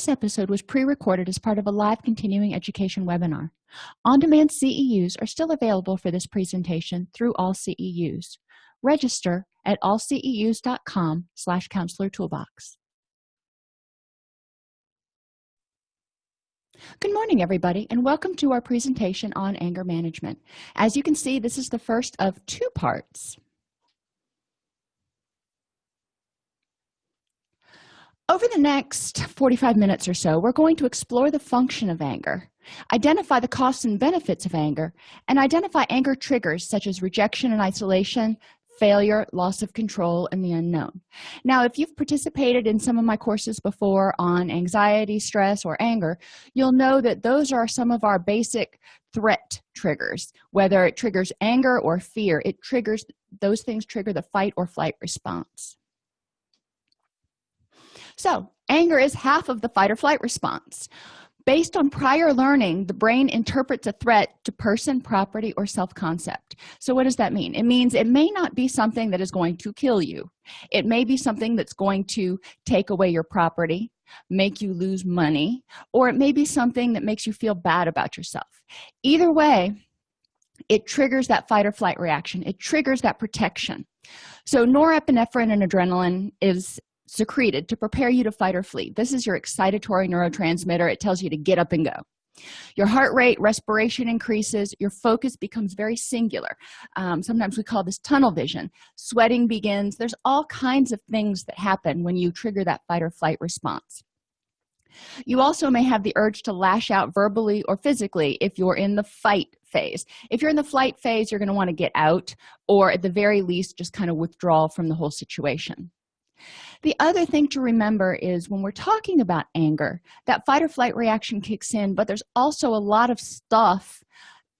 this episode was pre-recorded as part of a live continuing education webinar on-demand ceus are still available for this presentation through all ceus register at allceus.com slash counselor toolbox Good morning, everybody, and welcome to our presentation on anger management. As you can see, this is the first of two parts. Over the next 45 minutes or so, we're going to explore the function of anger, identify the costs and benefits of anger, and identify anger triggers such as rejection and isolation, failure loss of control and the unknown. Now if you've participated in some of my courses before on anxiety stress or anger you'll know that those are some of our basic threat triggers. Whether it triggers anger or fear it triggers those things trigger the fight or flight response so anger is half of the fight or flight response. Based on prior learning the brain interprets a threat to person property or self-concept. So what does that mean? It means it may not be something that is going to kill you. It may be something that's going to take away your property make you lose money or it may be something that makes you feel bad about yourself. Either way it triggers that fight or flight reaction. It triggers that protection. So norepinephrine and adrenaline is secreted to prepare you to fight or flee. This is your excitatory neurotransmitter. It tells you to get up and go. Your heart rate respiration increases. Your focus becomes very singular. Um, sometimes we call this tunnel vision. Sweating begins. There's all kinds of things that happen when you trigger that fight or flight response. You also may have the urge to lash out verbally or physically if you're in the fight phase. If you're in the flight phase you're going to want to get out or at the very least just kind of withdraw from the whole situation the other thing to remember is when we're talking about anger that fight or flight reaction kicks in but there's also a lot of stuff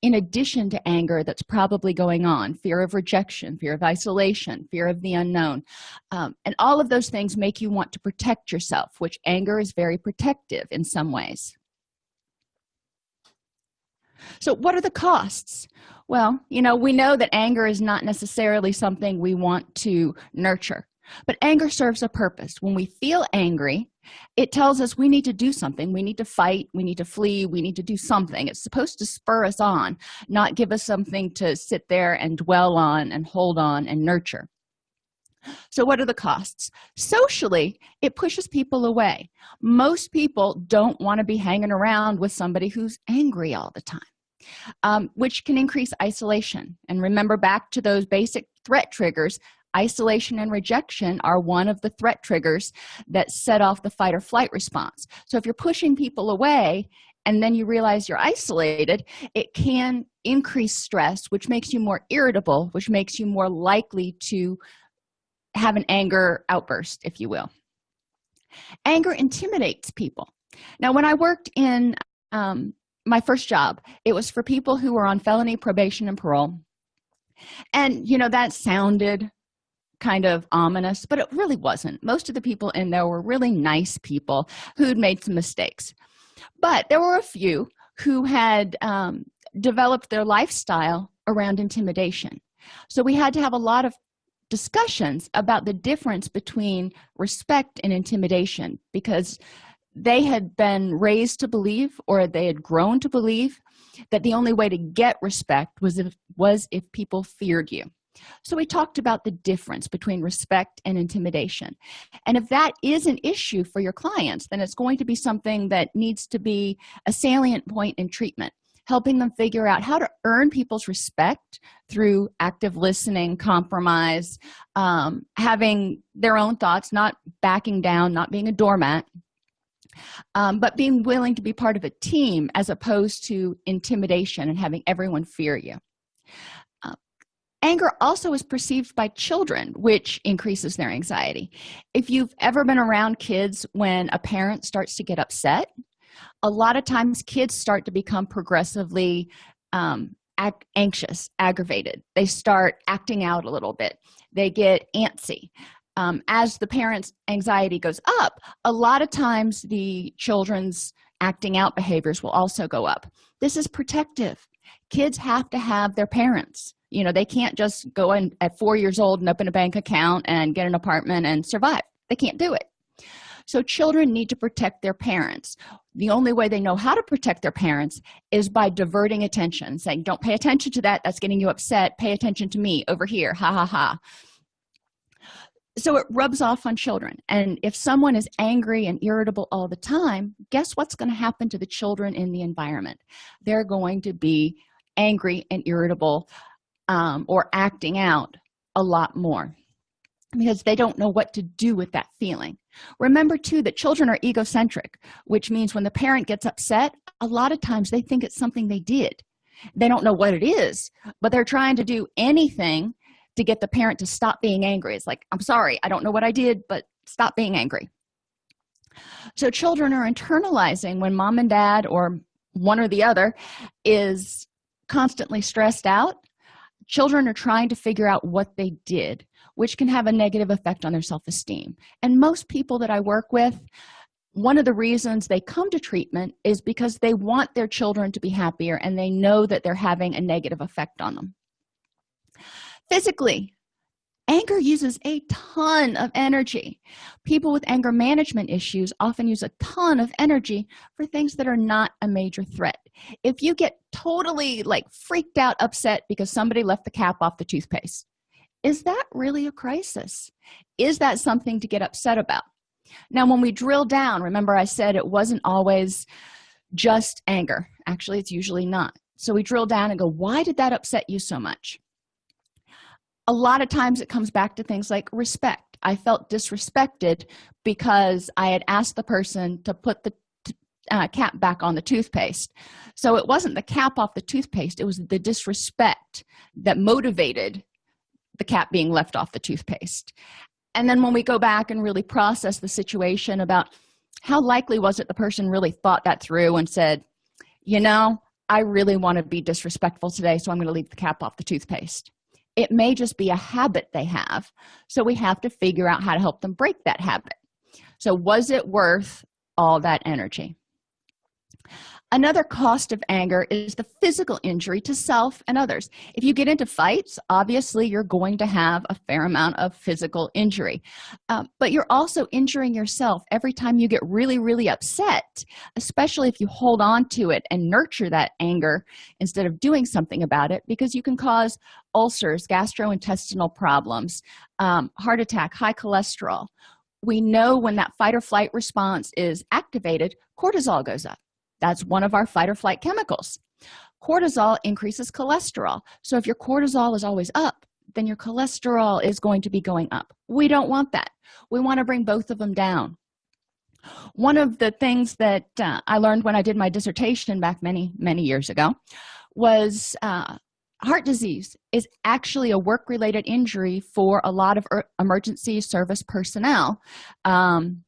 in addition to anger that's probably going on. Fear of rejection fear of isolation fear of the unknown. Um, and all of those things make you want to protect yourself which anger is very protective in some ways. So what are the costs? Well you know we know that anger is not necessarily something we want to nurture but anger serves a purpose. When we feel angry it tells us we need to do something. We need to fight. We need to flee. We need to do something. It's supposed to spur us on not give us something to sit there and dwell on and hold on and nurture. So what are the costs? Socially it pushes people away. Most people don't want to be hanging around with somebody who's angry all the time um, which can increase isolation. And remember back to those basic threat triggers isolation and rejection are one of the threat triggers that set off the fight or flight response. So if you're pushing people away and then you realize you're isolated it can increase stress which makes you more irritable which makes you more likely to have an anger outburst if you will. Anger intimidates people. Now when i worked in um, my first job it was for people who were on felony probation and parole. And you know that sounded kind of ominous but it really wasn't. Most of the people in there were really nice people who'd made some mistakes. But there were a few who had um, developed their lifestyle around intimidation. So we had to have a lot of discussions about the difference between respect and intimidation because they had been raised to believe or they had grown to believe that the only way to get respect was if was if people feared you so we talked about the difference between respect and intimidation. And if that is an issue for your clients then it's going to be something that needs to be a salient point in treatment helping them figure out how to earn people's respect through active listening compromise um, having their own thoughts not backing down not being a doormat um, but being willing to be part of a team as opposed to intimidation and having everyone fear you anger also is perceived by children which increases their anxiety. If you've ever been around kids when a parent starts to get upset a lot of times kids start to become progressively um, anxious aggravated. They start acting out a little bit. They get antsy. Um, as the parents anxiety goes up a lot of times the children's acting out behaviors will also go up. This is protective. Kids have to have their parents you know they can't just go in at four years old and open a bank account and get an apartment and survive. They can't do it. So children need to protect their parents. The only way they know how to protect their parents is by diverting attention saying don't pay attention to that. That's getting you upset. Pay attention to me over here. Ha ha ha. So it rubs off on children. And if someone is angry and irritable all the time guess what's going to happen to the children in the environment? They're going to be angry and irritable um, or acting out a lot more because they don't know what to do with that feeling. Remember too that children are egocentric which means when the parent gets upset a lot of times they think it's something they did. They don't know what it is but they're trying to do anything to get the parent to stop being angry. It's like i'm sorry i don't know what i did but stop being angry. So children are internalizing when mom and dad or one or the other is constantly stressed out children are trying to figure out what they did which can have a negative effect on their self-esteem. And most people that i work with one of the reasons they come to treatment is because they want their children to be happier and they know that they're having a negative effect on them. Physically anger uses a ton of energy. People with anger management issues often use a ton of energy for things that are not a major threat if you get totally like freaked out upset because somebody left the cap off the toothpaste is that really a crisis? Is that something to get upset about? Now when we drill down remember i said it wasn't always just anger. Actually it's usually not. So we drill down and go why did that upset you so much? A lot of times it comes back to things like respect. I felt disrespected because i had asked the person to put the uh, cap back on the toothpaste. So it wasn't the cap off the toothpaste it was the disrespect that motivated the cap being left off the toothpaste. And then when we go back and really process the situation about how likely was it the person really thought that through and said you know i really want to be disrespectful today so i'm going to leave the cap off the toothpaste. It may just be a habit they have so we have to figure out how to help them break that habit. So was it worth all that energy another cost of anger is the physical injury to self and others. If you get into fights obviously you're going to have a fair amount of physical injury. Uh, but you're also injuring yourself every time you get really really upset especially if you hold on to it and nurture that anger instead of doing something about it because you can cause ulcers gastrointestinal problems um, heart attack high cholesterol. We know when that fight or flight response is activated cortisol goes up that's one of our fight or flight chemicals. Cortisol increases cholesterol. So if your cortisol is always up then your cholesterol is going to be going up. We don't want that. We want to bring both of them down. One of the things that uh, i learned when i did my dissertation back many many years ago was uh, heart disease is actually a work-related injury for a lot of er emergency service personnel. Um,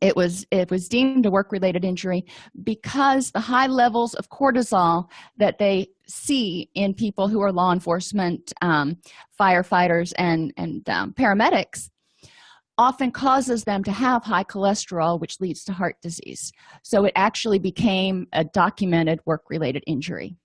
it was it was deemed a work-related injury because the high levels of cortisol that they see in people who are law enforcement um, firefighters and and um, paramedics often causes them to have high cholesterol which leads to heart disease. So it actually became a documented work-related injury.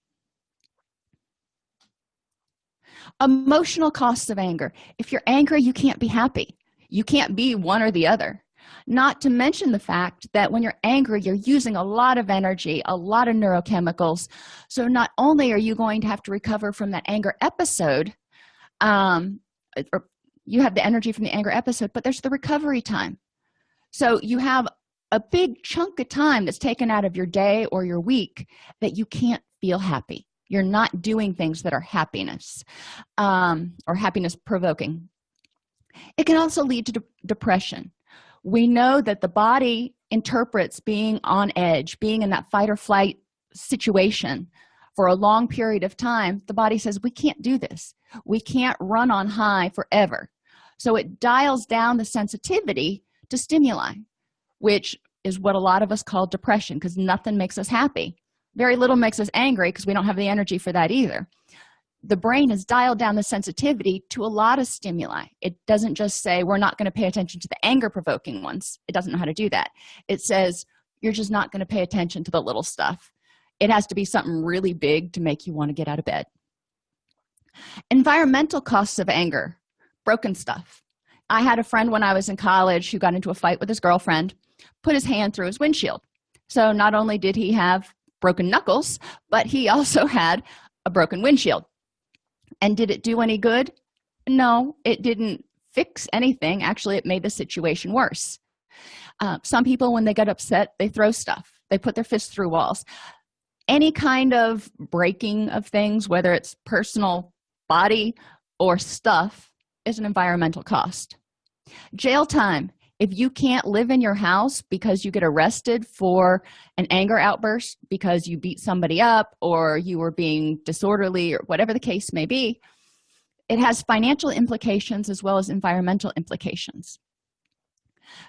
Emotional costs of anger. If you're angry you can't be happy. You can't be one or the other not to mention the fact that when you're angry you're using a lot of energy a lot of neurochemicals. So not only are you going to have to recover from that anger episode um or you have the energy from the anger episode but there's the recovery time. So you have a big chunk of time that's taken out of your day or your week that you can't feel happy. You're not doing things that are happiness um, or happiness provoking it can also lead to de depression we know that the body interprets being on edge being in that fight or flight situation for a long period of time. The body says we can't do this. We can't run on high forever. So it dials down the sensitivity to stimuli which is what a lot of us call depression because nothing makes us happy. Very little makes us angry because we don't have the energy for that either the brain has dialed down the sensitivity to a lot of stimuli. It doesn't just say we're not going to pay attention to the anger provoking ones. It doesn't know how to do that. It says you're just not going to pay attention to the little stuff. It has to be something really big to make you want to get out of bed. Environmental costs of anger. Broken stuff. I had a friend when i was in college who got into a fight with his girlfriend put his hand through his windshield. So not only did he have broken knuckles but he also had a broken windshield and did it do any good? No it didn't fix anything. Actually it made the situation worse. Uh, some people when they get upset they throw stuff. They put their fists through walls. Any kind of breaking of things whether it's personal body or stuff is an environmental cost. Jail time if you can't live in your house because you get arrested for an anger outburst because you beat somebody up or you were being disorderly or whatever the case may be it has financial implications as well as environmental implications.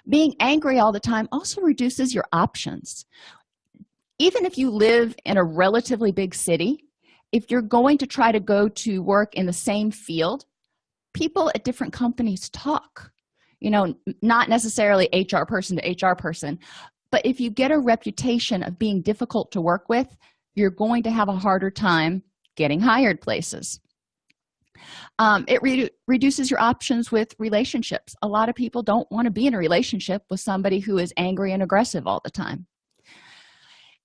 Being angry all the time also reduces your options. Even if you live in a relatively big city if you're going to try to go to work in the same field people at different companies talk you know not necessarily hr person to hr person but if you get a reputation of being difficult to work with you're going to have a harder time getting hired places. Um, it re reduces your options with relationships. A lot of people don't want to be in a relationship with somebody who is angry and aggressive all the time.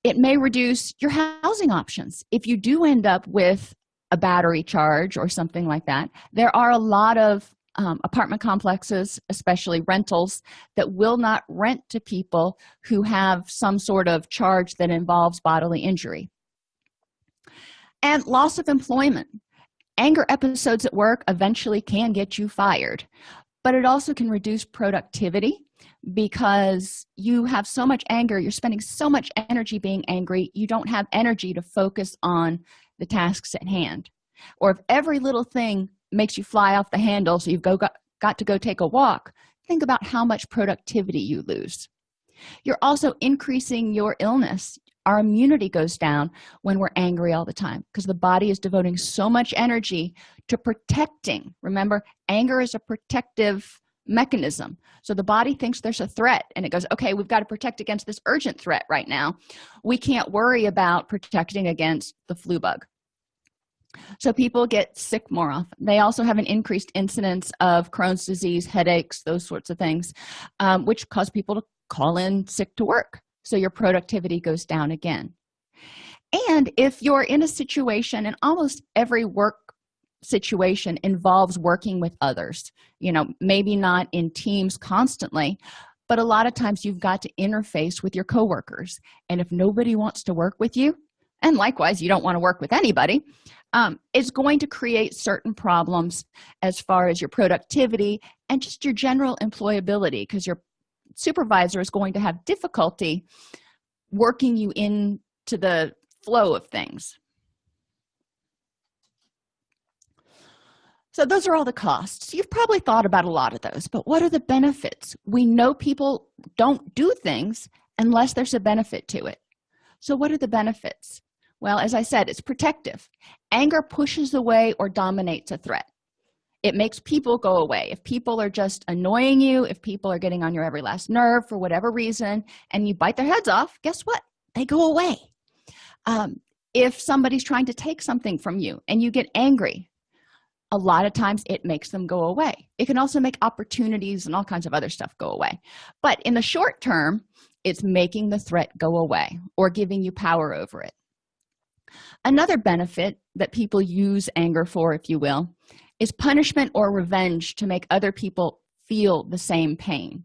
It may reduce your housing options. If you do end up with a battery charge or something like that there are a lot of um, apartment complexes especially rentals that will not rent to people who have some sort of charge that involves bodily injury. And loss of employment. Anger episodes at work eventually can get you fired but it also can reduce productivity because you have so much anger you're spending so much energy being angry you don't have energy to focus on the tasks at hand. Or if every little thing makes you fly off the handle so you've go, got, got to go take a walk think about how much productivity you lose. You're also increasing your illness. Our immunity goes down when we're angry all the time because the body is devoting so much energy to protecting. Remember anger is a protective mechanism. So the body thinks there's a threat and it goes okay we've got to protect against this urgent threat right now. We can't worry about protecting against the flu bug so people get sick more often. They also have an increased incidence of crohn's disease headaches those sorts of things um, which cause people to call in sick to work. So your productivity goes down again. And if you're in a situation and almost every work situation involves working with others you know maybe not in teams constantly but a lot of times you've got to interface with your coworkers. And if nobody wants to work with you and likewise you don't want to work with anybody um, it's going to create certain problems as far as your productivity and just your general employability because your supervisor is going to have difficulty working you into the flow of things. So those are all the costs. You've probably thought about a lot of those but what are the benefits? We know people don't do things unless there's a benefit to it. So what are the benefits well as i said it's protective. Anger pushes away or dominates a threat. It makes people go away. If people are just annoying you if people are getting on your every last nerve for whatever reason and you bite their heads off guess what? They go away. Um, if somebody's trying to take something from you and you get angry a lot of times it makes them go away. It can also make opportunities and all kinds of other stuff go away. But in the short term it's making the threat go away or giving you power over it another benefit that people use anger for if you will is punishment or revenge to make other people feel the same pain.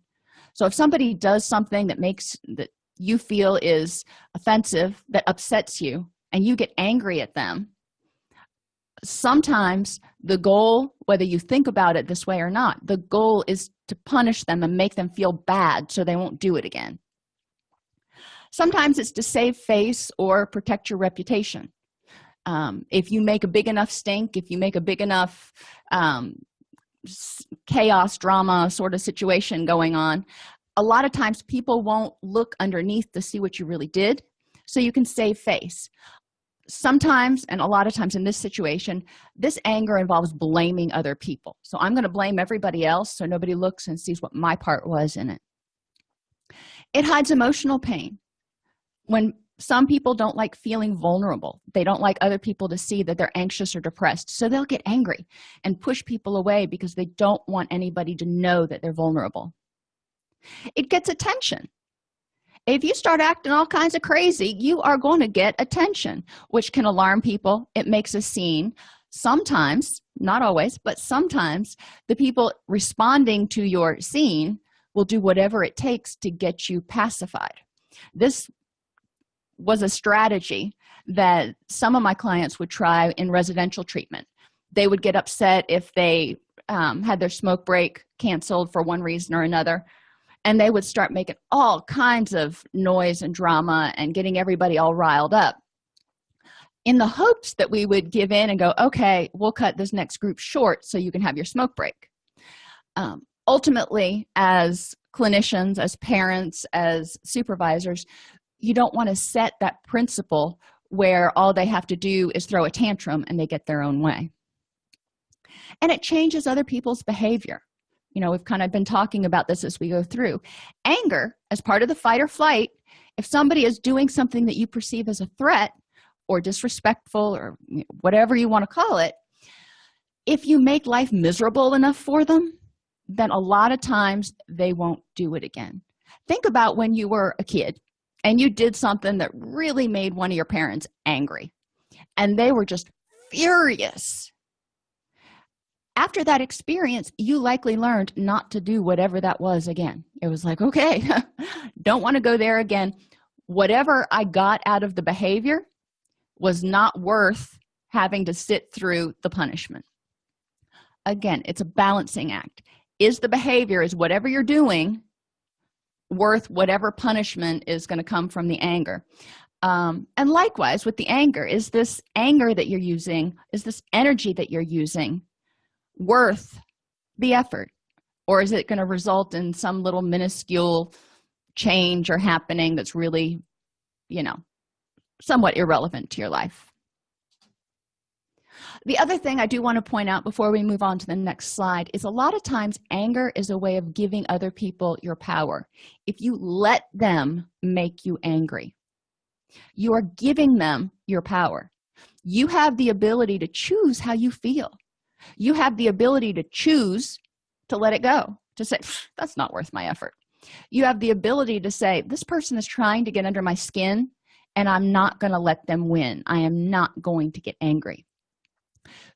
So if somebody does something that makes that you feel is offensive that upsets you and you get angry at them sometimes the goal whether you think about it this way or not the goal is to punish them and make them feel bad so they won't do it again sometimes it's to save face or protect your reputation. Um, if you make a big enough stink if you make a big enough um, chaos drama sort of situation going on a lot of times people won't look underneath to see what you really did. So you can save face. Sometimes and a lot of times in this situation this anger involves blaming other people. So i'm going to blame everybody else so nobody looks and sees what my part was in it. It hides emotional pain when some people don't like feeling vulnerable they don't like other people to see that they're anxious or depressed so they'll get angry and push people away because they don't want anybody to know that they're vulnerable. It gets attention. If you start acting all kinds of crazy you are going to get attention which can alarm people. It makes a scene. Sometimes not always but sometimes the people responding to your scene will do whatever it takes to get you pacified. This was a strategy that some of my clients would try in residential treatment. They would get upset if they um, had their smoke break canceled for one reason or another and they would start making all kinds of noise and drama and getting everybody all riled up. In the hopes that we would give in and go okay we'll cut this next group short so you can have your smoke break. Um, ultimately as clinicians as parents as supervisors you don't want to set that principle where all they have to do is throw a tantrum and they get their own way. And it changes other people's behavior. You know we've kind of been talking about this as we go through. Anger as part of the fight or flight if somebody is doing something that you perceive as a threat or disrespectful or whatever you want to call it if you make life miserable enough for them then a lot of times they won't do it again. Think about when you were a kid and you did something that really made one of your parents angry. And they were just furious. After that experience you likely learned not to do whatever that was again. It was like okay don't want to go there again. Whatever i got out of the behavior was not worth having to sit through the punishment. Again it's a balancing act. Is the behavior is whatever you're doing worth whatever punishment is going to come from the anger. Um, and likewise with the anger is this anger that you're using is this energy that you're using worth the effort? Or is it going to result in some little minuscule change or happening that's really you know somewhat irrelevant to your life the other thing i do want to point out before we move on to the next slide is a lot of times anger is a way of giving other people your power. If you let them make you angry you are giving them your power. You have the ability to choose how you feel. You have the ability to choose to let it go to say that's not worth my effort. You have the ability to say this person is trying to get under my skin and i'm not going to let them win. I am not going to get angry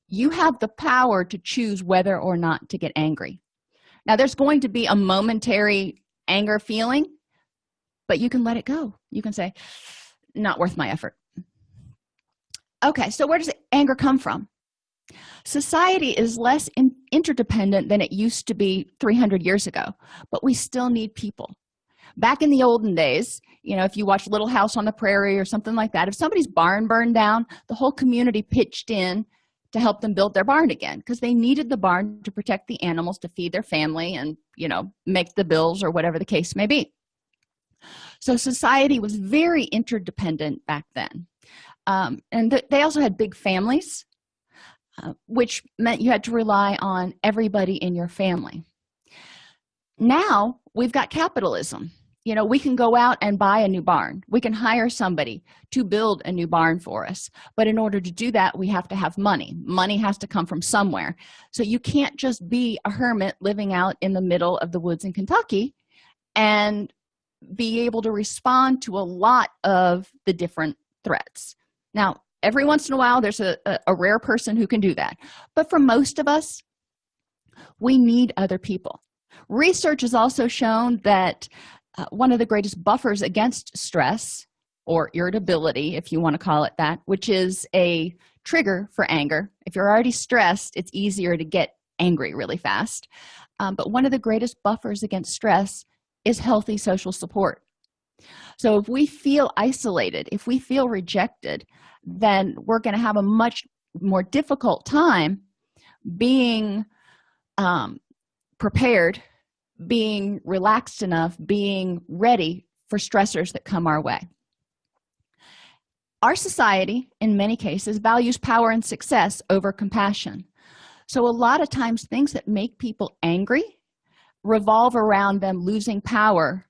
you have the power to choose whether or not to get angry. Now there's going to be a momentary anger feeling but you can let it go. You can say not worth my effort. Okay so where does anger come from? Society is less in interdependent than it used to be 300 years ago but we still need people. Back in the olden days you know if you watch little house on the prairie or something like that if somebody's barn burned down the whole community pitched in to help them build their barn again because they needed the barn to protect the animals to feed their family and you know make the bills or whatever the case may be. So society was very interdependent back then. Um, and th they also had big families uh, which meant you had to rely on everybody in your family. Now we've got capitalism you know we can go out and buy a new barn. We can hire somebody to build a new barn for us. But in order to do that we have to have money. Money has to come from somewhere. So you can't just be a hermit living out in the middle of the woods in kentucky and be able to respond to a lot of the different threats. Now every once in a while there's a, a, a rare person who can do that. But for most of us we need other people. Research has also shown that uh, one of the greatest buffers against stress or irritability if you want to call it that which is a trigger for anger. If you're already stressed it's easier to get angry really fast. Um, but one of the greatest buffers against stress is healthy social support. So if we feel isolated if we feel rejected then we're going to have a much more difficult time being um, prepared being relaxed enough being ready for stressors that come our way. Our society in many cases values power and success over compassion. So a lot of times things that make people angry revolve around them losing power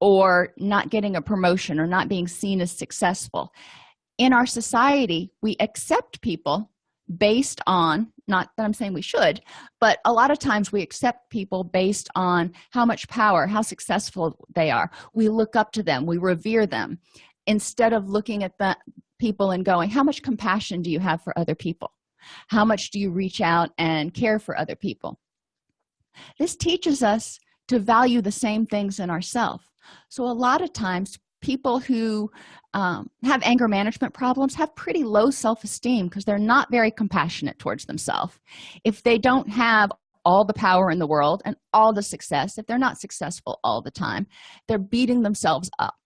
or not getting a promotion or not being seen as successful. In our society we accept people based on not that i'm saying we should but a lot of times we accept people based on how much power how successful they are. We look up to them. We revere them instead of looking at the people and going how much compassion do you have for other people? How much do you reach out and care for other people? This teaches us to value the same things in ourselves so a lot of times people who um, have anger management problems have pretty low self-esteem because they're not very compassionate towards themselves. If they don't have all the power in the world and all the success if they're not successful all the time they're beating themselves up.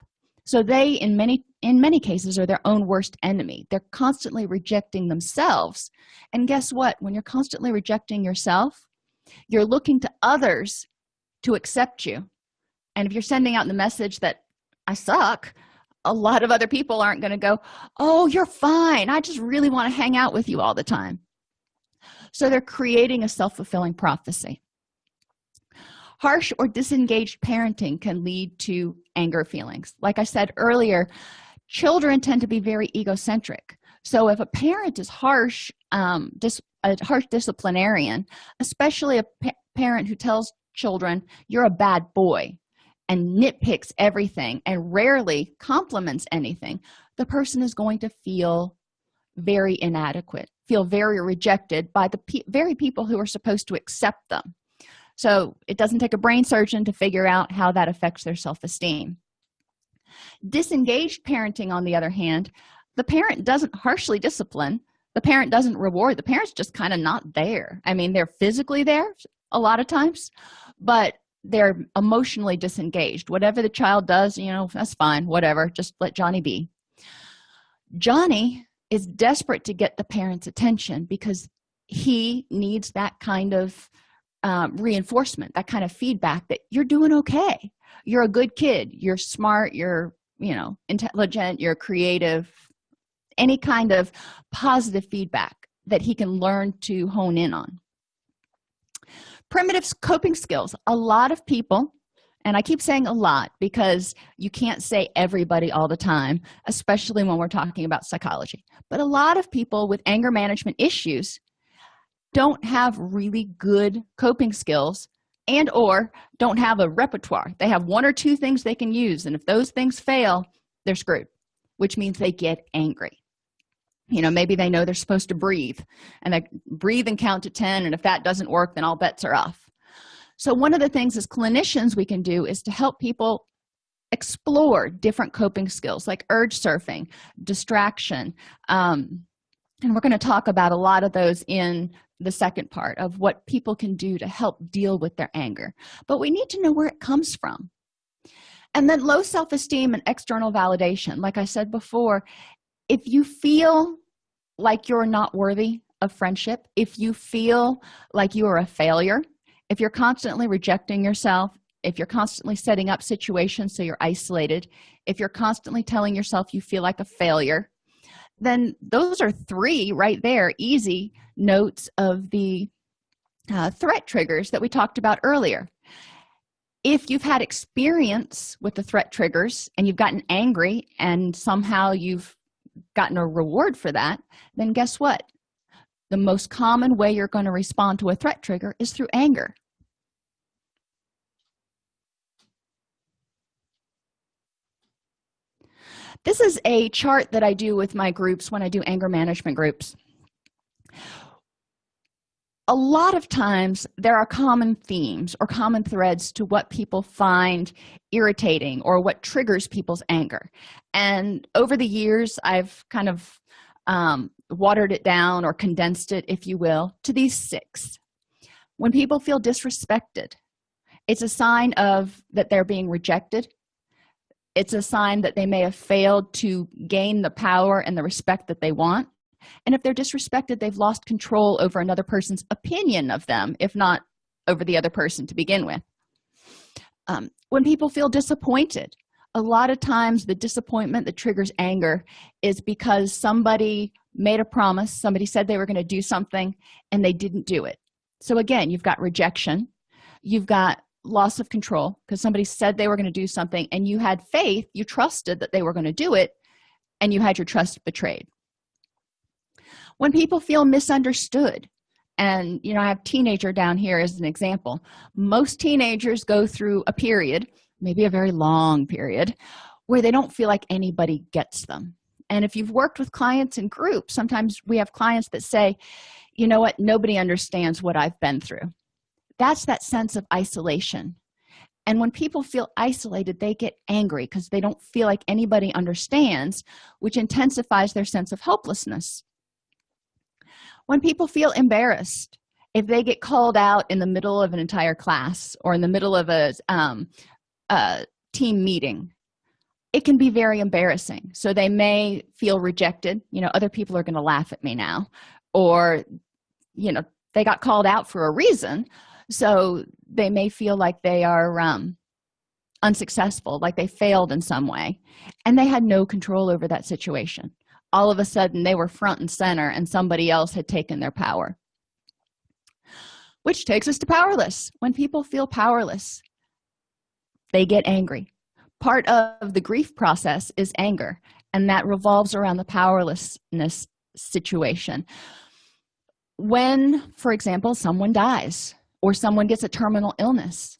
So they in many in many cases are their own worst enemy. They're constantly rejecting themselves. And guess what? When you're constantly rejecting yourself you're looking to others to accept you. And if you're sending out the message that i suck. A lot of other people aren't going to go oh you're fine. I just really want to hang out with you all the time. So they're creating a self-fulfilling prophecy. Harsh or disengaged parenting can lead to anger feelings. Like i said earlier children tend to be very egocentric. So if a parent is harsh um dis a harsh disciplinarian especially a pa parent who tells children you're a bad boy and nitpicks everything and rarely compliments anything the person is going to feel very inadequate feel very rejected by the pe very people who are supposed to accept them. So it doesn't take a brain surgeon to figure out how that affects their self-esteem. Disengaged parenting on the other hand the parent doesn't harshly discipline the parent doesn't reward the parent's just kind of not there. I mean they're physically there a lot of times but they're emotionally disengaged. Whatever the child does you know that's fine whatever just let johnny be. Johnny is desperate to get the parents attention because he needs that kind of um, reinforcement that kind of feedback that you're doing okay. You're a good kid. You're smart. You're you know intelligent. You're creative. Any kind of positive feedback that he can learn to hone in on primitive coping skills. A lot of people and i keep saying a lot because you can't say everybody all the time especially when we're talking about psychology. But a lot of people with anger management issues don't have really good coping skills and or don't have a repertoire. They have one or two things they can use and if those things fail they're screwed which means they get angry you know maybe they know they're supposed to breathe and they breathe and count to 10 and if that doesn't work then all bets are off. So one of the things as clinicians we can do is to help people explore different coping skills like urge surfing distraction um, and we're going to talk about a lot of those in the second part of what people can do to help deal with their anger. But we need to know where it comes from. And then low self-esteem and external validation. Like i said before if you feel like you're not worthy of friendship if you feel like you are a failure if you're constantly rejecting yourself if you're constantly setting up situations so you're isolated if you're constantly telling yourself you feel like a failure then those are three right there easy notes of the uh, threat triggers that we talked about earlier. If you've had experience with the threat triggers and you've gotten angry and somehow you've gotten a reward for that then guess what? The most common way you're going to respond to a threat trigger is through anger. This is a chart that i do with my groups when i do anger management groups a lot of times there are common themes or common threads to what people find irritating or what triggers people's anger. And over the years i've kind of um, watered it down or condensed it if you will to these six. When people feel disrespected it's a sign of that they're being rejected. It's a sign that they may have failed to gain the power and the respect that they want and if they're disrespected they've lost control over another person's opinion of them if not over the other person to begin with. Um, when people feel disappointed a lot of times the disappointment that triggers anger is because somebody made a promise somebody said they were going to do something and they didn't do it. So again you've got rejection you've got loss of control because somebody said they were going to do something and you had faith you trusted that they were going to do it and you had your trust betrayed when people feel misunderstood and you know i have teenager down here as an example. Most teenagers go through a period maybe a very long period where they don't feel like anybody gets them. And if you've worked with clients in groups sometimes we have clients that say you know what? Nobody understands what i've been through. That's that sense of isolation. And when people feel isolated they get angry because they don't feel like anybody understands which intensifies their sense of helplessness when people feel embarrassed if they get called out in the middle of an entire class or in the middle of a, um, a team meeting it can be very embarrassing. So they may feel rejected. You know other people are going to laugh at me now. Or you know they got called out for a reason. So they may feel like they are um, unsuccessful like they failed in some way. And they had no control over that situation all of a sudden they were front and center and somebody else had taken their power. Which takes us to powerless. When people feel powerless they get angry. Part of the grief process is anger and that revolves around the powerlessness situation. When for example someone dies or someone gets a terminal illness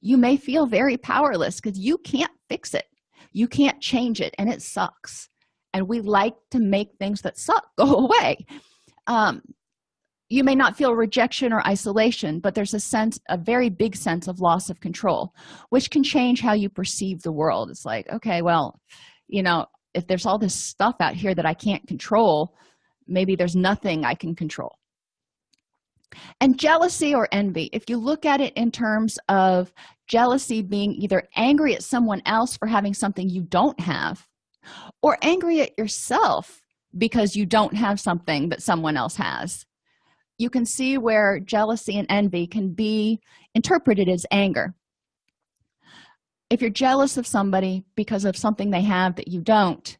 you may feel very powerless because you can't fix it. You can't change it and it sucks and we like to make things that suck go away. Um, you may not feel rejection or isolation but there's a sense a very big sense of loss of control which can change how you perceive the world. It's like okay well you know if there's all this stuff out here that i can't control maybe there's nothing i can control. And jealousy or envy if you look at it in terms of jealousy being either angry at someone else for having something you don't have or angry at yourself because you don't have something that someone else has. You can see where jealousy and envy can be interpreted as anger. If you're jealous of somebody because of something they have that you don't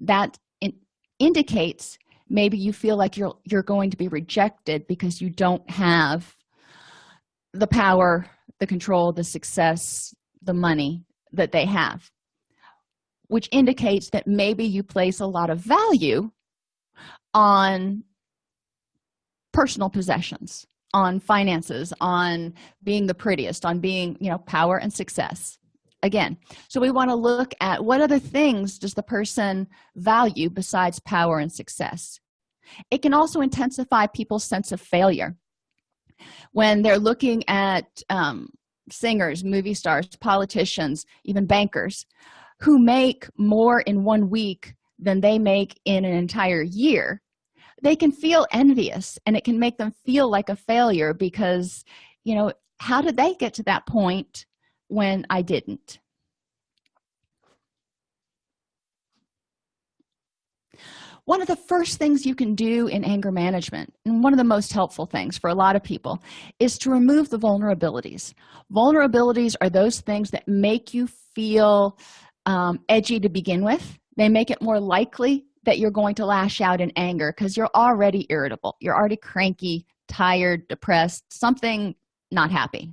that in indicates maybe you feel like you're you're going to be rejected because you don't have the power the control the success the money that they have which indicates that maybe you place a lot of value on personal possessions on finances on being the prettiest on being you know power and success. Again so we want to look at what other things does the person value besides power and success? It can also intensify people's sense of failure. When they're looking at um, singers movie stars politicians even bankers who make more in one week than they make in an entire year. They can feel envious and it can make them feel like a failure because you know how did they get to that point when i didn't? One of the first things you can do in anger management and one of the most helpful things for a lot of people is to remove the vulnerabilities. Vulnerabilities are those things that make you feel um, edgy to begin with. They make it more likely that you're going to lash out in anger because you're already irritable. You're already cranky tired depressed something not happy.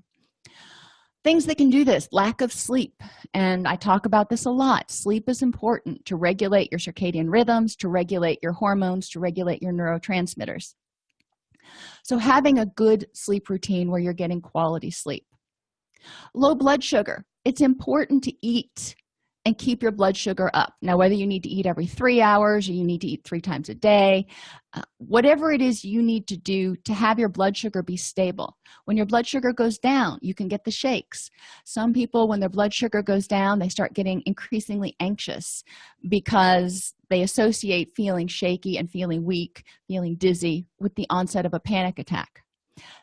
Things that can do this lack of sleep. And i talk about this a lot. Sleep is important to regulate your circadian rhythms to regulate your hormones to regulate your neurotransmitters. So having a good sleep routine where you're getting quality sleep. Low blood sugar. It's important to eat and keep your blood sugar up. Now whether you need to eat every three hours or you need to eat three times a day uh, whatever it is you need to do to have your blood sugar be stable. When your blood sugar goes down you can get the shakes. Some people when their blood sugar goes down they start getting increasingly anxious because they associate feeling shaky and feeling weak feeling dizzy with the onset of a panic attack.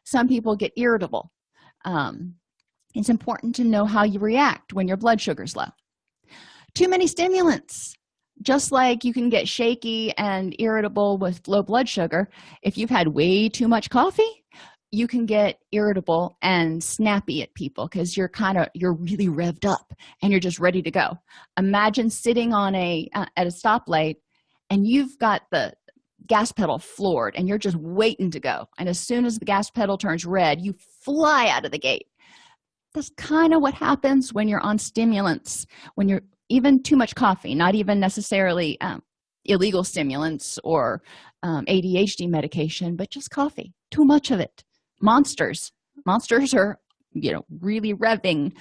Some people get irritable. Um, it's important to know how you react when your blood sugar's low too many stimulants. Just like you can get shaky and irritable with low blood sugar if you've had way too much coffee you can get irritable and snappy at people because you're kind of you're really revved up and you're just ready to go. Imagine sitting on a uh, at a stoplight and you've got the gas pedal floored and you're just waiting to go. And as soon as the gas pedal turns red you fly out of the gate. That's kind of what happens when you're on stimulants when you're even too much coffee not even necessarily um, illegal stimulants or um, adhd medication but just coffee too much of it. Monsters. Monsters are you know really revving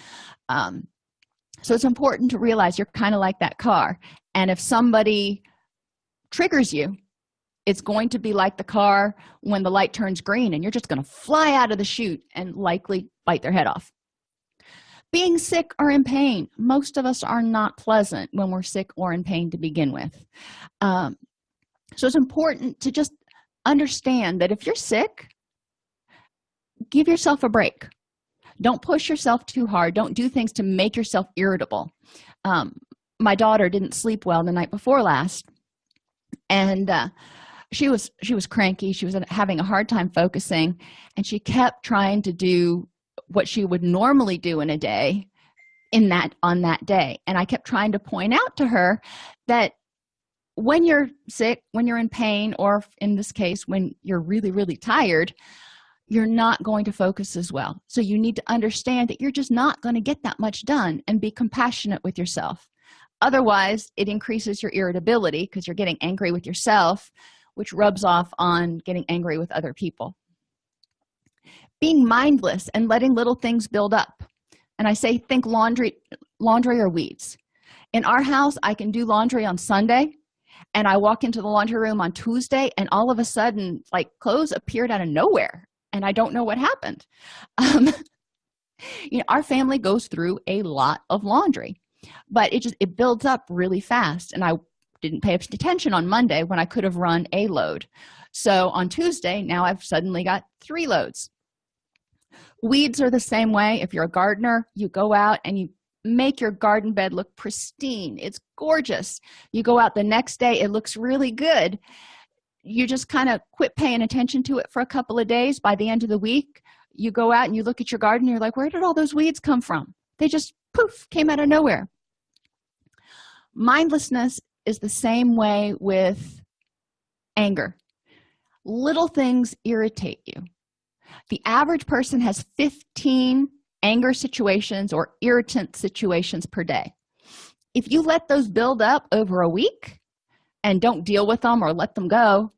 um, so it's important to realize you're kind of like that car and if somebody triggers you it's going to be like the car when the light turns green and you're just going to fly out of the chute and likely bite their head off being sick or in pain most of us are not pleasant when we're sick or in pain to begin with. Um, so it's important to just understand that if you're sick give yourself a break. Don't push yourself too hard. Don't do things to make yourself irritable. Um, my daughter didn't sleep well the night before last and uh, she was she was cranky. She was having a hard time focusing and she kept trying to do what she would normally do in a day in that on that day. And i kept trying to point out to her that when you're sick when you're in pain or in this case when you're really really tired you're not going to focus as well. So you need to understand that you're just not going to get that much done and be compassionate with yourself. Otherwise it increases your irritability because you're getting angry with yourself which rubs off on getting angry with other people being mindless and letting little things build up. And i say think laundry laundry or weeds. In our house i can do laundry on sunday and i walk into the laundry room on tuesday and all of a sudden like clothes appeared out of nowhere and i don't know what happened. Um, you know our family goes through a lot of laundry but it just it builds up really fast and i didn't pay attention on monday when i could have run a load. So on tuesday now i've suddenly got three loads weeds are the same way. If you're a gardener you go out and you make your garden bed look pristine. It's gorgeous. You go out the next day it looks really good. You just kind of quit paying attention to it for a couple of days. By the end of the week you go out and you look at your garden you're like where did all those weeds come from? They just poof came out of nowhere. Mindlessness is the same way with anger. Little things irritate you the average person has 15 anger situations or irritant situations per day. If you let those build up over a week and don't deal with them or let them go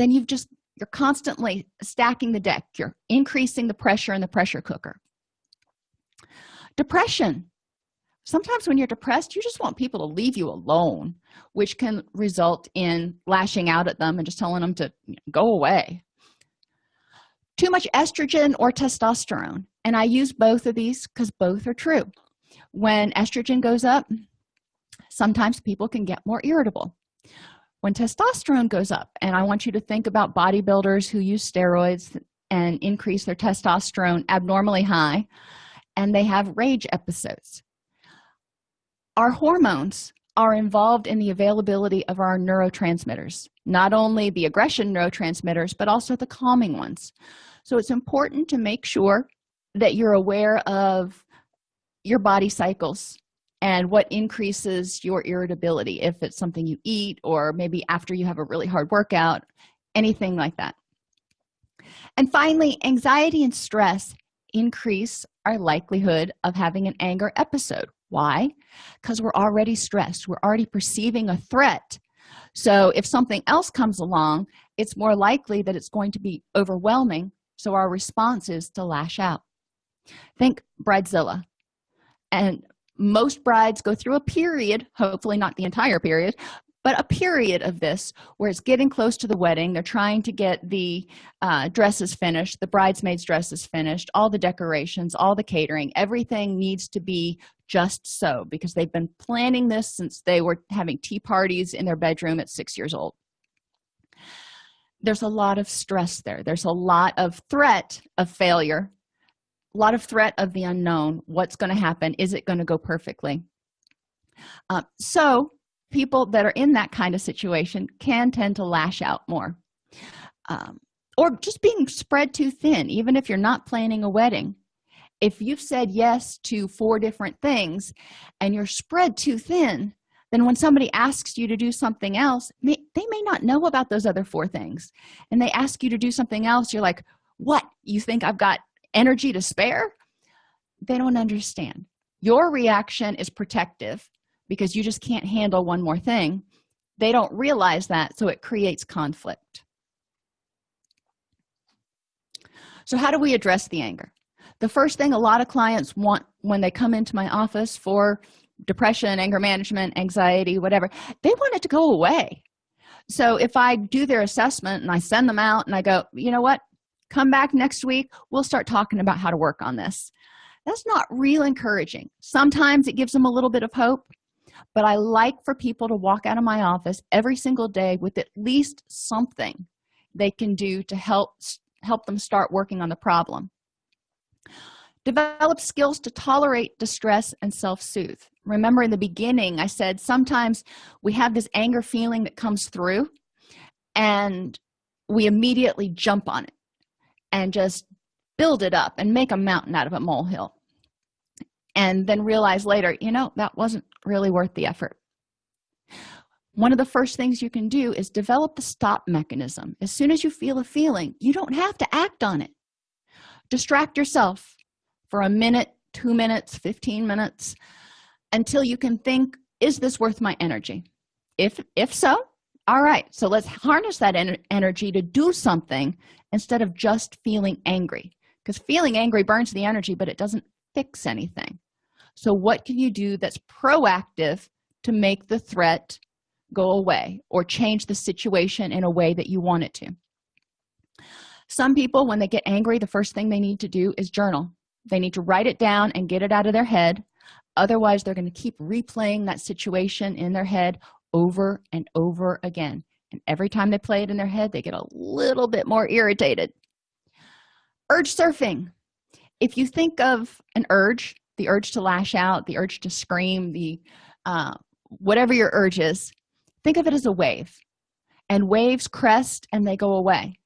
then you've just you're constantly stacking the deck. You're increasing the pressure in the pressure cooker. Depression. Sometimes when you're depressed you just want people to leave you alone which can result in lashing out at them and just telling them to go away too much estrogen or testosterone. And i use both of these because both are true. When estrogen goes up sometimes people can get more irritable. When testosterone goes up and i want you to think about bodybuilders who use steroids and increase their testosterone abnormally high and they have rage episodes. Our hormones are involved in the availability of our neurotransmitters not only the aggression neurotransmitters but also the calming ones so it's important to make sure that you're aware of your body cycles and what increases your irritability. If it's something you eat or maybe after you have a really hard workout anything like that. And finally anxiety and stress increase our likelihood of having an anger episode. Why? Because we're already stressed. We're already perceiving a threat. So if something else comes along it's more likely that it's going to be overwhelming so our response is to lash out. Think bridezilla. And most brides go through a period hopefully not the entire period but a period of this where it's getting close to the wedding. They're trying to get the uh, dresses finished the bridesmaids dresses finished all the decorations all the catering. Everything needs to be just so because they've been planning this since they were having tea parties in their bedroom at six years old there's a lot of stress there. There's a lot of threat of failure. A lot of threat of the unknown. What's going to happen? Is it going to go perfectly? Uh, so people that are in that kind of situation can tend to lash out more. Um, or just being spread too thin even if you're not planning a wedding. If you've said yes to four different things and you're spread too thin then when somebody asks you to do something else may, they may not know about those other four things. And they ask you to do something else you're like what? You think i've got energy to spare? They don't understand. Your reaction is protective because you just can't handle one more thing. They don't realize that so it creates conflict. So how do we address the anger? The first thing a lot of clients want when they come into my office for depression anger management anxiety whatever they want it to go away. So if i do their assessment and i send them out and i go you know what? Come back next week we'll start talking about how to work on this. That's not real encouraging. Sometimes it gives them a little bit of hope but i like for people to walk out of my office every single day with at least something they can do to help help them start working on the problem develop skills to tolerate distress and self-soothe. Remember in the beginning i said sometimes we have this anger feeling that comes through and we immediately jump on it and just build it up and make a mountain out of a molehill. And then realize later you know that wasn't really worth the effort. One of the first things you can do is develop the stop mechanism. As soon as you feel a feeling you don't have to act on it. Distract yourself for a minute two minutes 15 minutes until you can think is this worth my energy? If if so all right so let's harness that en energy to do something instead of just feeling angry. Because feeling angry burns the energy but it doesn't fix anything. So what can you do that's proactive to make the threat go away or change the situation in a way that you want it to? Some people when they get angry the first thing they need to do is journal they need to write it down and get it out of their head. Otherwise they're going to keep replaying that situation in their head over and over again. And every time they play it in their head they get a little bit more irritated. Urge surfing. If you think of an urge the urge to lash out the urge to scream the uh, whatever your urge is think of it as a wave. And waves crest and they go away.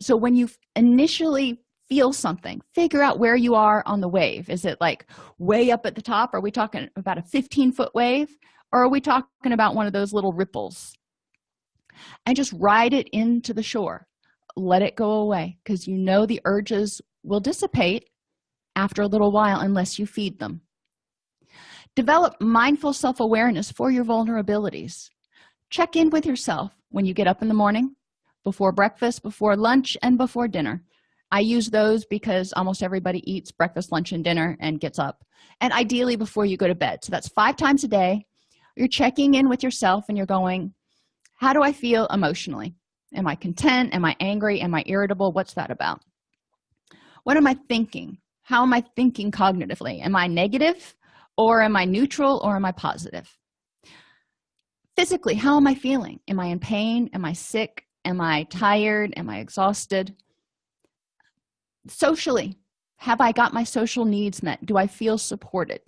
So when you initially feel something. Figure out where you are on the wave. Is it like way up at the top? Are we talking about a 15 foot wave? Or are we talking about one of those little ripples? And just ride it into the shore. Let it go away because you know the urges will dissipate after a little while unless you feed them. Develop mindful self-awareness for your vulnerabilities. Check in with yourself when you get up in the morning before breakfast before lunch and before dinner i use those because almost everybody eats breakfast lunch and dinner and gets up and ideally before you go to bed. So that's five times a day. You're checking in with yourself and you're going how do i feel emotionally? Am i content? Am i angry? Am i irritable? What's that about? What am i thinking? How am i thinking cognitively? Am i negative or am i neutral or am i positive? Physically how am i feeling? Am i in pain? Am i sick? Am i tired? Am i exhausted socially have i got my social needs met? Do i feel supported?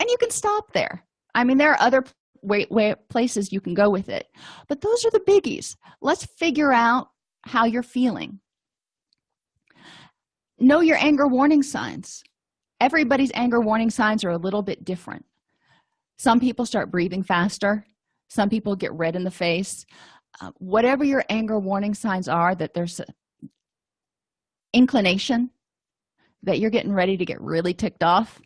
And you can stop there. I mean there are other way, way places you can go with it. But those are the biggies. Let's figure out how you're feeling. Know your anger warning signs. Everybody's anger warning signs are a little bit different. Some people start breathing faster. Some people get red in the face. Uh, whatever your anger warning signs are that there's inclination that you're getting ready to get really ticked off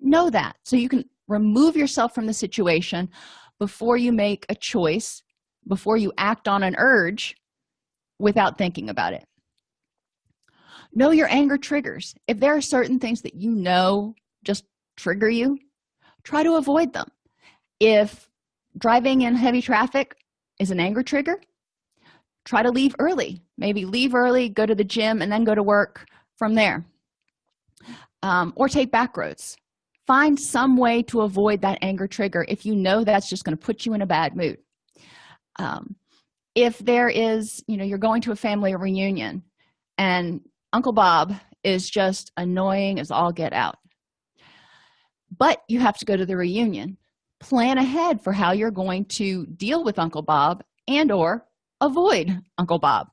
know that. So you can remove yourself from the situation before you make a choice before you act on an urge without thinking about it. Know your anger triggers. If there are certain things that you know just trigger you try to avoid them. If driving in heavy traffic is an anger trigger try to leave early. Maybe leave early go to the gym and then go to work from there. Um, or take back roads. Find some way to avoid that anger trigger if you know that's just going to put you in a bad mood. Um, if there is you know you're going to a family reunion and uncle bob is just annoying as all get out but you have to go to the reunion plan ahead for how you're going to deal with uncle bob and or avoid uncle bob.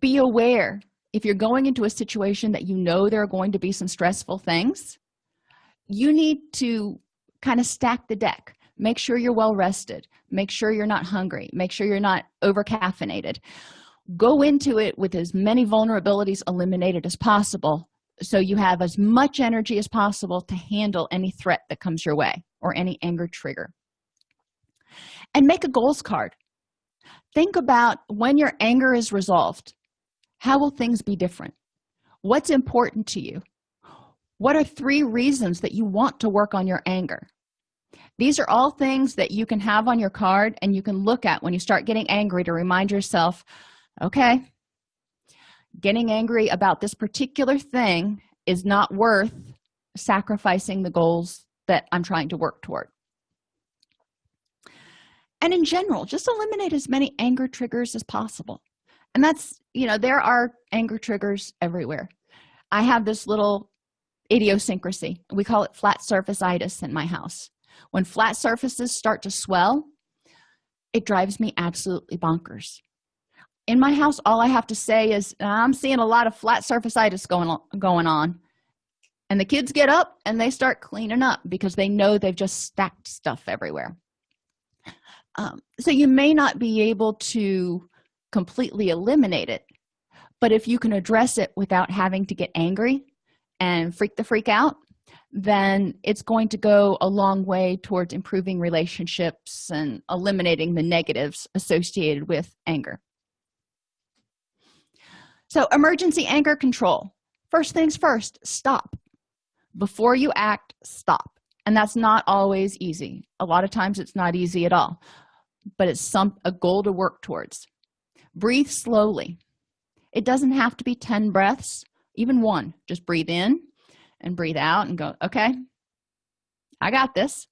Be aware if you're going into a situation that you know there are going to be some stressful things you need to kind of stack the deck. Make sure you're well rested. Make sure you're not hungry. Make sure you're not over caffeinated go into it with as many vulnerabilities eliminated as possible so you have as much energy as possible to handle any threat that comes your way or any anger trigger and make a goals card. Think about when your anger is resolved. How will things be different? What's important to you? What are three reasons that you want to work on your anger? These are all things that you can have on your card and you can look at when you start getting angry to remind yourself okay getting angry about this particular thing is not worth sacrificing the goals that i'm trying to work toward and in general just eliminate as many anger triggers as possible. And that's you know there are anger triggers everywhere. I have this little idiosyncrasy. We call it flat surface itis in my house. When flat surfaces start to swell it drives me absolutely bonkers. In my house all i have to say is i'm seeing a lot of flat surface itis going on going on. And the kids get up and they start cleaning up because they know they've just stacked stuff everywhere um, so you may not be able to completely eliminate it but if you can address it without having to get angry and freak the freak out then it's going to go a long way towards improving relationships and eliminating the negatives associated with anger. So emergency anger control. First things first stop. Before you act stop. And that's not always easy. A lot of times it's not easy at all but it's some a goal to work towards. Breathe slowly. It doesn't have to be 10 breaths even one. Just breathe in and breathe out and go okay i got this.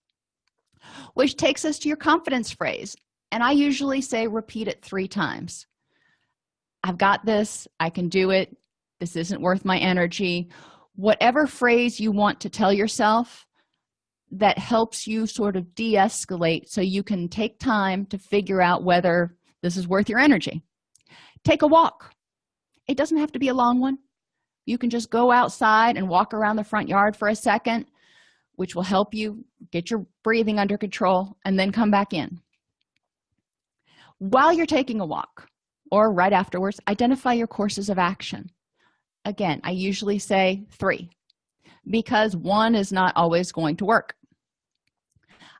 Which takes us to your confidence phrase and i usually say repeat it three times. I've got this. I can do it. This isn't worth my energy. Whatever phrase you want to tell yourself that helps you sort of de-escalate so you can take time to figure out whether this is worth your energy. Take a walk. It doesn't have to be a long one. You can just go outside and walk around the front yard for a second which will help you get your breathing under control and then come back in. While you're taking a walk or right afterwards identify your courses of action. Again i usually say three because one is not always going to work.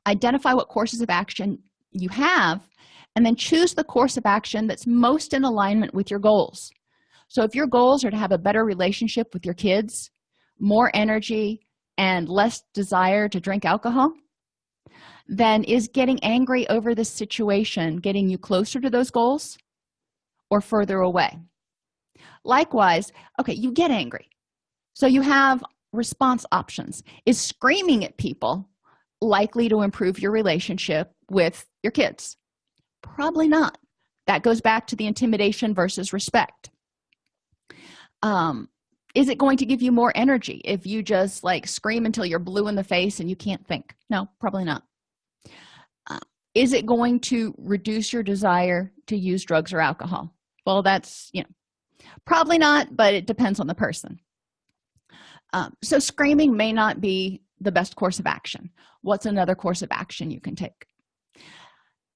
Identify what courses of action you have and then choose the course of action that's most in alignment with your goals. So if your goals are to have a better relationship with your kids more energy and less desire to drink alcohol then is getting angry over this situation getting you closer to those goals or further away? Likewise okay you get angry. So you have response options. Is screaming at people likely to improve your relationship with your kids? Probably not. That goes back to the intimidation versus respect. Um is it going to give you more energy if you just like scream until you're blue in the face and you can't think? No probably not. Uh, is it going to reduce your desire to use drugs or alcohol? Well that's you know probably not but it depends on the person um, so screaming may not be the best course of action. What's another course of action you can take?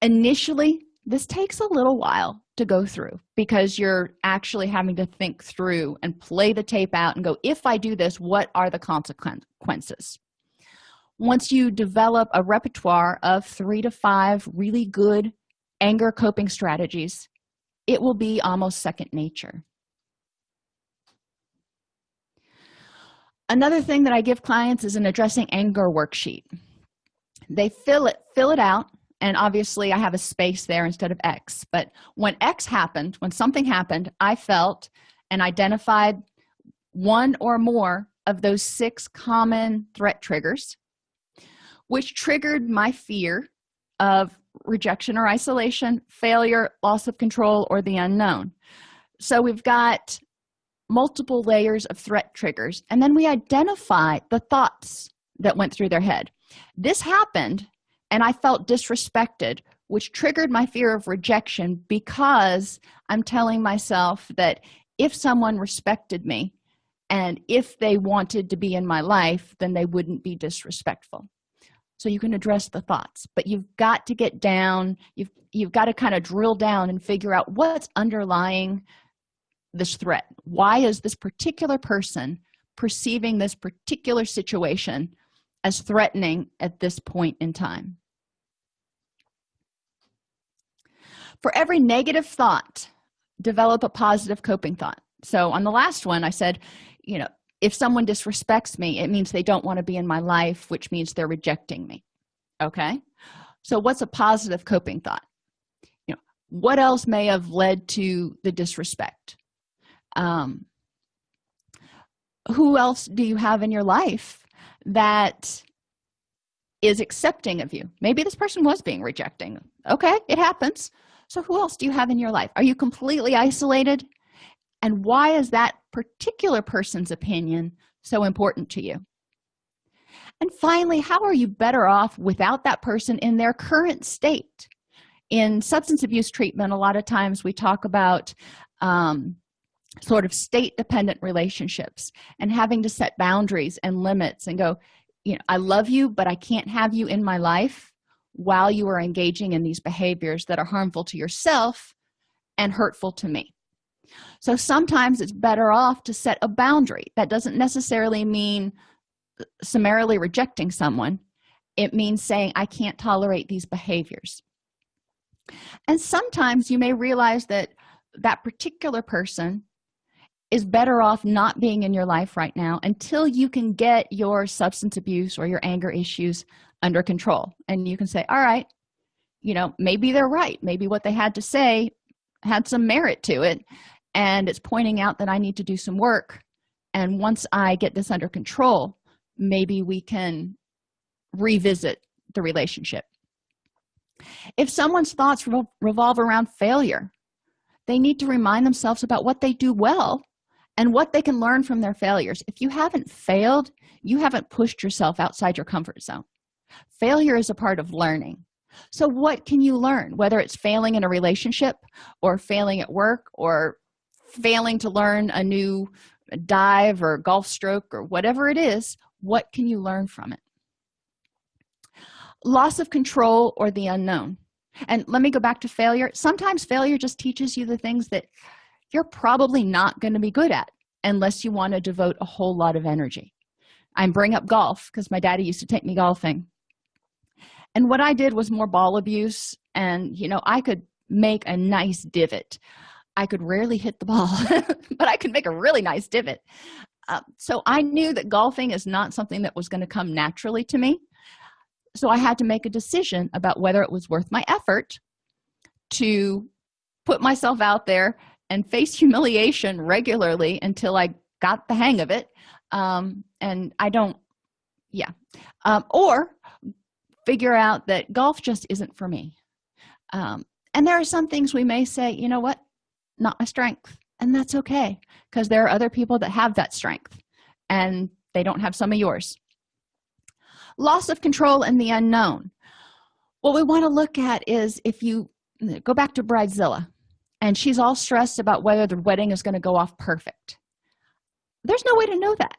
Initially this takes a little while to go through because you're actually having to think through and play the tape out and go if i do this what are the consequences? Once you develop a repertoire of three to five really good anger coping strategies it will be almost second nature another thing that i give clients is an addressing anger worksheet. They fill it fill it out and obviously i have a space there instead of x. But when x happened when something happened i felt and identified one or more of those six common threat triggers which triggered my fear of rejection or isolation failure loss of control or the unknown. So we've got multiple layers of threat triggers and then we identify the thoughts that went through their head. This happened and i felt disrespected which triggered my fear of rejection because i'm telling myself that if someone respected me and if they wanted to be in my life then they wouldn't be disrespectful. So you can address the thoughts but you've got to get down you've you've got to kind of drill down and figure out what's underlying this threat? Why is this particular person perceiving this particular situation as threatening at this point in time? For every negative thought develop a positive coping thought. So on the last one i said you know if someone disrespects me it means they don't want to be in my life which means they're rejecting me. Okay? So what's a positive coping thought? You know what else may have led to the disrespect um who else do you have in your life that is accepting of you? Maybe this person was being rejecting. Okay it happens. So who else do you have in your life? Are you completely isolated? And why is that particular person's opinion so important to you? And finally how are you better off without that person in their current state? In substance abuse treatment a lot of times we talk about um, sort of state dependent relationships and having to set boundaries and limits and go you know i love you but i can't have you in my life while you are engaging in these behaviors that are harmful to yourself and hurtful to me. So sometimes it's better off to set a boundary. That doesn't necessarily mean uh, summarily rejecting someone. It means saying i can't tolerate these behaviors. And sometimes you may realize that that particular person is better off not being in your life right now until you can get your substance abuse or your anger issues under control. And you can say all right you know maybe they're right. Maybe what they had to say had some merit to it and it's pointing out that i need to do some work. And once i get this under control maybe we can revisit the relationship. If someone's thoughts revolve around failure they need to remind themselves about what they do well and what they can learn from their failures. If you haven't failed you haven't pushed yourself outside your comfort zone. Failure is a part of learning. So what can you learn whether it's failing in a relationship or failing at work or failing to learn a new dive or golf stroke or whatever it is what can you learn from it? Loss of control or the unknown. And let me go back to failure. Sometimes failure just teaches you the things that you're probably not going to be good at unless you want to devote a whole lot of energy. I bring up golf because my daddy used to take me golfing. And what i did was more ball abuse and you know i could make a nice divot. I could rarely hit the ball but i could make a really nice divot. Uh, so i knew that golfing is not something that was going to come naturally to me. So i had to make a decision about whether it was worth my effort to put myself out there and face humiliation regularly until i got the hang of it. Um, and i don't yeah. Um, or figure out that golf just isn't for me. Um, and there are some things we may say you know what? Not my strength. And that's okay because there are other people that have that strength and they don't have some of yours. Loss of control and the unknown. What we want to look at is if you go back to bridezilla and she's all stressed about whether the wedding is going to go off perfect. There's no way to know that.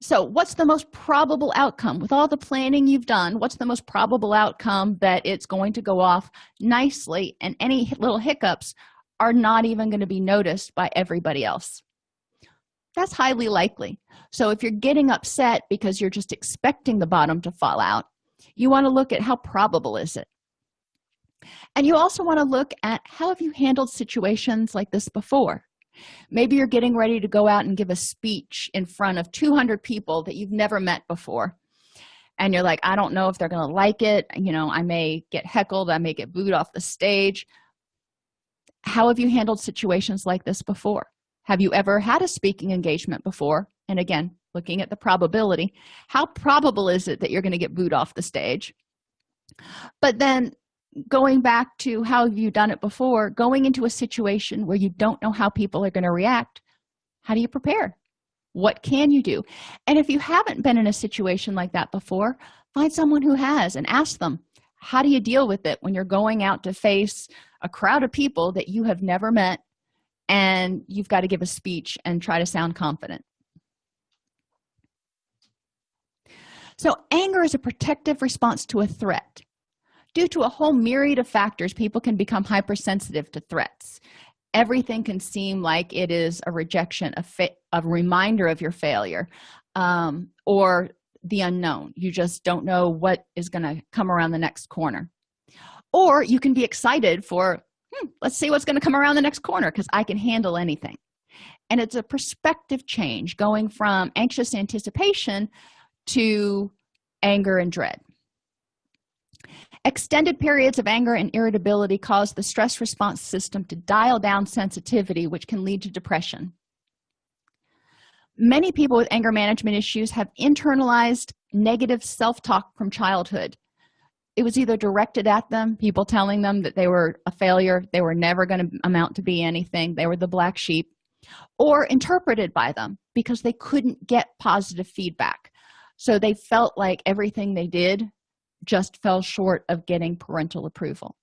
So what's the most probable outcome? With all the planning you've done what's the most probable outcome that it's going to go off nicely and any little hiccups are not even going to be noticed by everybody else? That's highly likely. So if you're getting upset because you're just expecting the bottom to fall out you want to look at how probable is it and you also want to look at how have you handled situations like this before? Maybe you're getting ready to go out and give a speech in front of 200 people that you've never met before. And you're like i don't know if they're gonna like it. You know i may get heckled i may get booed off the stage. How have you handled situations like this before? Have you ever had a speaking engagement before? And again looking at the probability how probable is it that you're going to get booed off the stage? But then going back to how you've you done it before going into a situation where you don't know how people are going to react how do you prepare? What can you do? And if you haven't been in a situation like that before find someone who has and ask them how do you deal with it when you're going out to face a crowd of people that you have never met and you've got to give a speech and try to sound confident? So anger is a protective response to a threat due to a whole myriad of factors people can become hypersensitive to threats. Everything can seem like it is a rejection a, a reminder of your failure um, or the unknown. You just don't know what is going to come around the next corner. Or you can be excited for hmm, let's see what's going to come around the next corner because i can handle anything. And it's a perspective change going from anxious anticipation to anger and dread extended periods of anger and irritability cause the stress response system to dial down sensitivity which can lead to depression. Many people with anger management issues have internalized negative self-talk from childhood. It was either directed at them people telling them that they were a failure they were never going to amount to be anything they were the black sheep or interpreted by them because they couldn't get positive feedback. So they felt like everything they did just fell short of getting parental approval.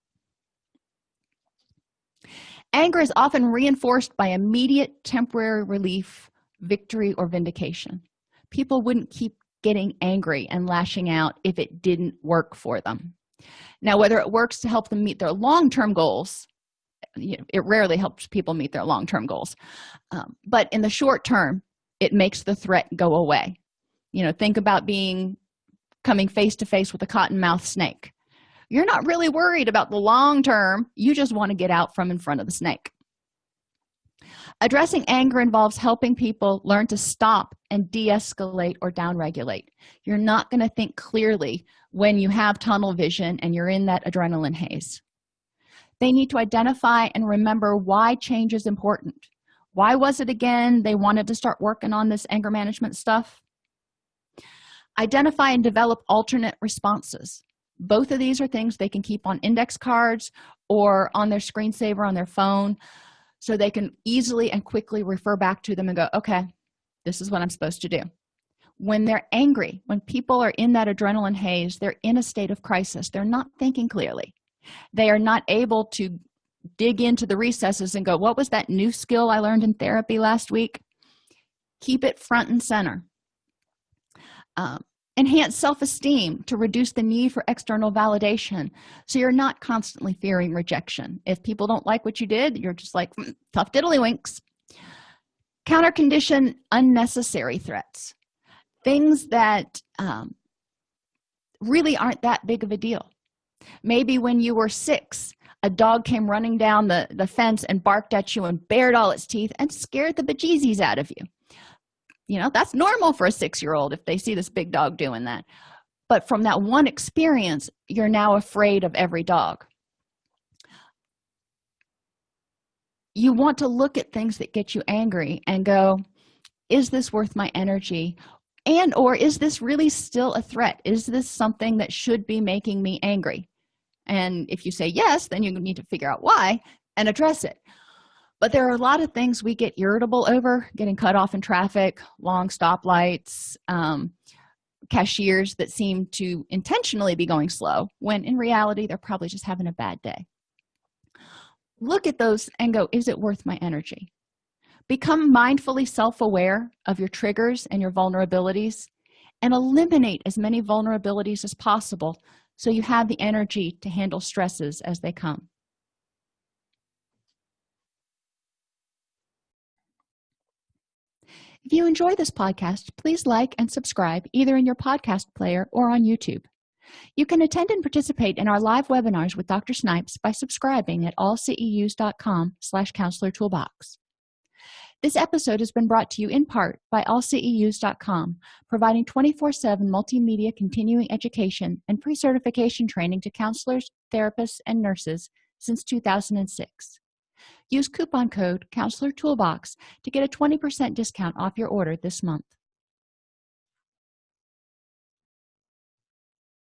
Anger is often reinforced by immediate temporary relief victory or vindication. People wouldn't keep getting angry and lashing out if it didn't work for them. Now whether it works to help them meet their long-term goals it rarely helps people meet their long-term goals um, but in the short term it makes the threat go away. You know think about being coming face to face with a cottonmouth snake. You're not really worried about the long term. You just want to get out from in front of the snake. Addressing anger involves helping people learn to stop and de-escalate or downregulate. You're not going to think clearly when you have tunnel vision and you're in that adrenaline haze. They need to identify and remember why change is important. Why was it again? They wanted to start working on this anger management stuff identify and develop alternate responses. Both of these are things they can keep on index cards or on their screensaver on their phone so they can easily and quickly refer back to them and go okay this is what i'm supposed to do. When they're angry when people are in that adrenaline haze they're in a state of crisis. They're not thinking clearly. They are not able to dig into the recesses and go what was that new skill i learned in therapy last week? Keep it front and center um, enhance self-esteem to reduce the need for external validation. So you're not constantly fearing rejection. If people don't like what you did you're just like mm, tough diddlywinks. Counter condition unnecessary threats. Things that um, really aren't that big of a deal. Maybe when you were six a dog came running down the the fence and barked at you and bared all its teeth and scared the bejesus out of you you know that's normal for a six-year-old if they see this big dog doing that. But from that one experience you're now afraid of every dog. You want to look at things that get you angry and go is this worth my energy? And or is this really still a threat? Is this something that should be making me angry? And if you say yes then you need to figure out why and address it but there are a lot of things we get irritable over getting cut off in traffic long stoplights um, cashiers that seem to intentionally be going slow when in reality they're probably just having a bad day. Look at those and go is it worth my energy? Become mindfully self-aware of your triggers and your vulnerabilities and eliminate as many vulnerabilities as possible so you have the energy to handle stresses as they come if you enjoy this podcast please like and subscribe either in your podcast player or on youtube. You can attend and participate in our live webinars with dr snipes by subscribing at allceus.com slash counselor toolbox. This episode has been brought to you in part by allceus.com providing 24-7 multimedia continuing education and pre-certification training to counselors therapists and nurses since 2006 use coupon code counselor toolbox to get a 20 percent discount off your order this month